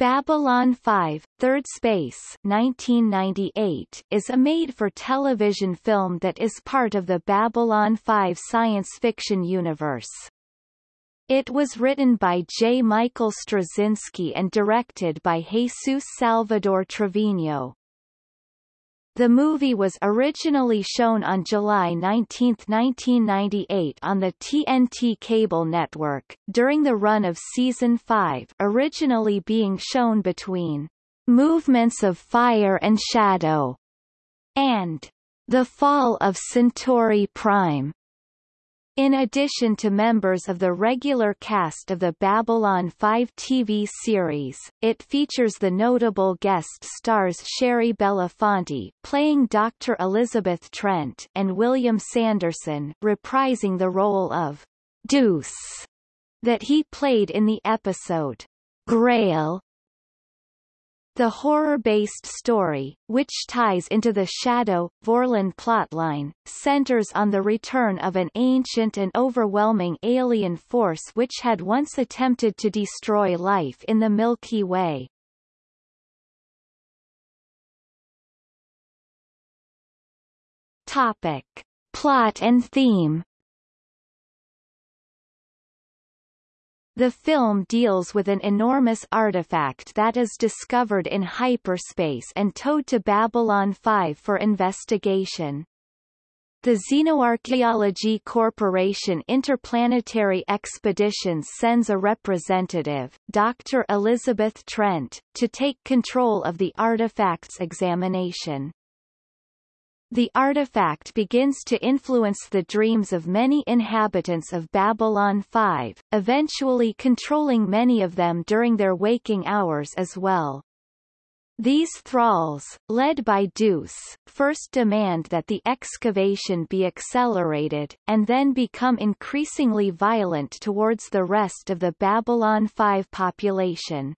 Babylon 5, Third Space 1998 is a made-for-television film that is part of the Babylon 5 science fiction universe. It was written by J. Michael Straczynski and directed by Jesus Salvador Trevino. The movie was originally shown on July 19, 1998 on the TNT cable network, during the run of Season 5 originally being shown between Movements of Fire and Shadow and The Fall of Centauri Prime. In addition to members of the regular cast of the Babylon 5 TV series, it features the notable guest stars Shari Belafonte playing Dr. Elizabeth Trent and William Sanderson reprising the role of Deuce that he played in the episode Grail the horror-based story, which ties into the Shadow, Vorlon plotline, centers on the return of an ancient and overwhelming alien force which had once attempted to destroy life in the Milky Way. Topic. Plot and theme The film deals with an enormous artifact that is discovered in hyperspace and towed to Babylon 5 for investigation. The Xenoarchaeology Corporation Interplanetary Expeditions sends a representative, Dr. Elizabeth Trent, to take control of the artifact's examination. The artifact begins to influence the dreams of many inhabitants of Babylon 5, eventually controlling many of them during their waking hours as well. These thralls, led by Deuce, first demand that the excavation be accelerated, and then become increasingly violent towards the rest of the Babylon 5 population.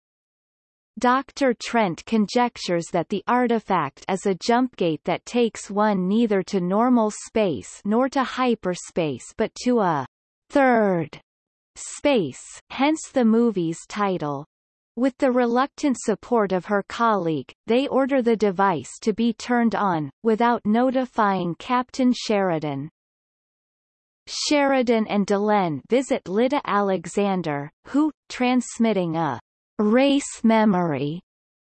Dr. Trent conjectures that the artifact is a jumpgate that takes one neither to normal space nor to hyperspace but to a third space, hence the movie's title. With the reluctant support of her colleague, they order the device to be turned on, without notifying Captain Sheridan. Sheridan and Delenn visit Lyta Alexander, who, transmitting a race memory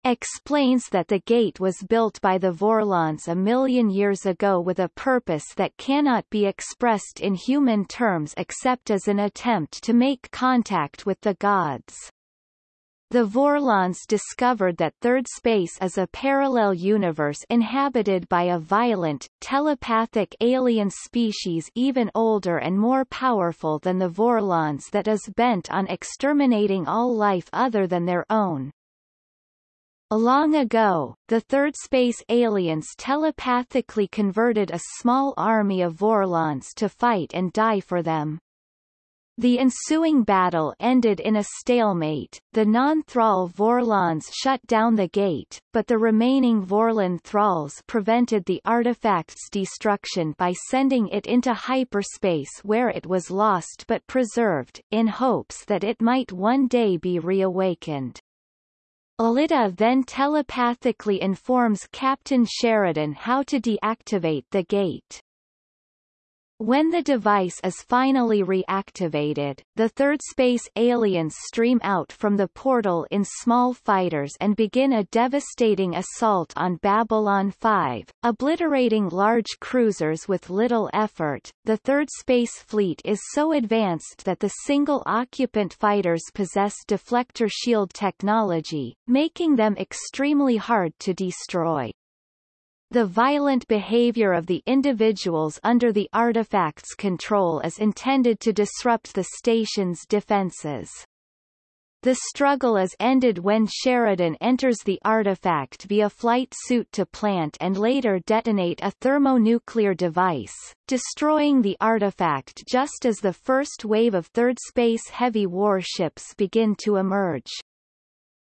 explains that the gate was built by the Vorlons a million years ago with a purpose that cannot be expressed in human terms except as an attempt to make contact with the gods. The Vorlons discovered that Third Space is a parallel universe inhabited by a violent, telepathic alien species even older and more powerful than the Vorlons that is bent on exterminating all life other than their own. Long ago, the Third Space aliens telepathically converted a small army of Vorlons to fight and die for them. The ensuing battle ended in a stalemate, the non-Thrall Vorlons shut down the gate, but the remaining Vorlon Thralls prevented the artifact's destruction by sending it into hyperspace where it was lost but preserved, in hopes that it might one day be reawakened. Lyta then telepathically informs Captain Sheridan how to deactivate the gate. When the device is finally reactivated, the third space aliens stream out from the portal in small fighters and begin a devastating assault on Babylon 5, obliterating large cruisers with little effort. The third space fleet is so advanced that the single-occupant fighters possess deflector shield technology, making them extremely hard to destroy. The violent behavior of the individuals under the artifact's control is intended to disrupt the station's defenses. The struggle is ended when Sheridan enters the artifact via flight suit to plant and later detonate a thermonuclear device, destroying the artifact just as the first wave of Third Space heavy warships begin to emerge.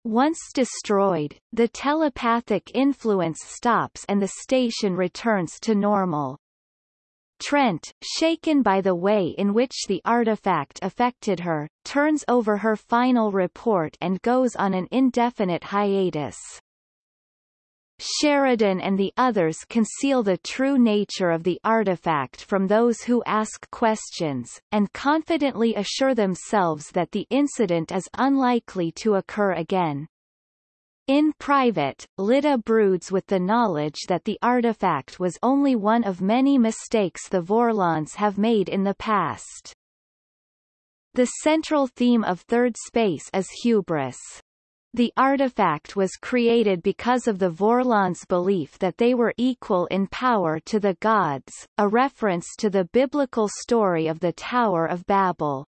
Once destroyed, the telepathic influence stops and the station returns to normal. Trent, shaken by the way in which the artifact affected her, turns over her final report and goes on an indefinite hiatus. Sheridan and the others conceal the true nature of the artifact from those who ask questions, and confidently assure themselves that the incident is unlikely to occur again. In private, Lyta broods with the knowledge that the artifact was only one of many mistakes the Vorlons have made in the past. The central theme of Third Space is hubris. The artifact was created because of the Vorlons' belief that they were equal in power to the gods, a reference to the biblical story of the Tower of Babel.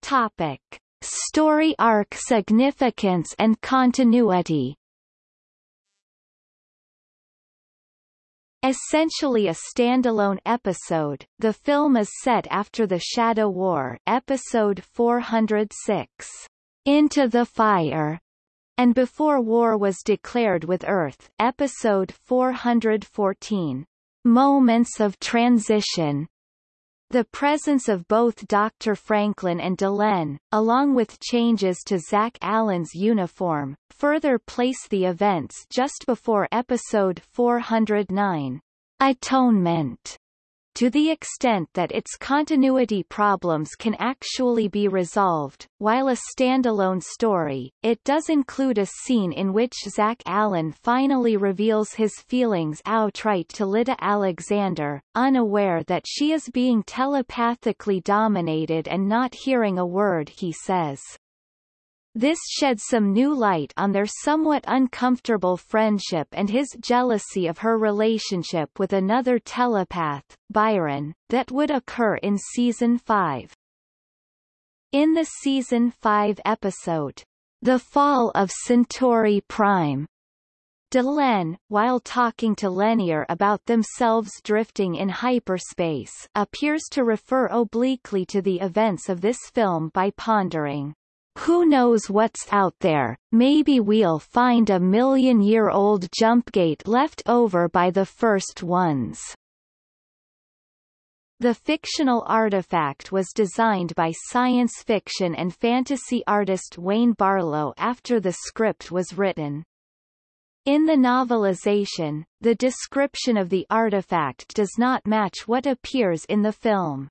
Topic. Story arc significance and continuity Essentially a standalone episode, the film is set after the Shadow War episode 406, Into the Fire, and before war was declared with Earth episode 414, Moments of Transition, the presence of both Dr. Franklin and Delenn, along with changes to Zach Allen's uniform, further place the events just before episode 409, Atonement to the extent that its continuity problems can actually be resolved. While a standalone story, it does include a scene in which Zach Allen finally reveals his feelings outright to Lyta Alexander, unaware that she is being telepathically dominated and not hearing a word he says. This sheds some new light on their somewhat uncomfortable friendship and his jealousy of her relationship with another telepath, Byron, that would occur in Season 5. In the Season 5 episode, The Fall of Centauri Prime, Delenn, while talking to Lennier about themselves drifting in hyperspace, appears to refer obliquely to the events of this film by pondering, who knows what's out there, maybe we'll find a million-year-old jump gate left over by the first ones. The fictional artifact was designed by science fiction and fantasy artist Wayne Barlowe after the script was written. In the novelization, the description of the artifact does not match what appears in the film.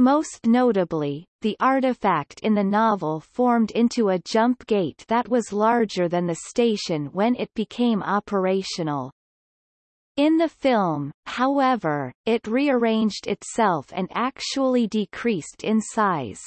Most notably, the artifact in the novel formed into a jump gate that was larger than the station when it became operational. In the film, however, it rearranged itself and actually decreased in size.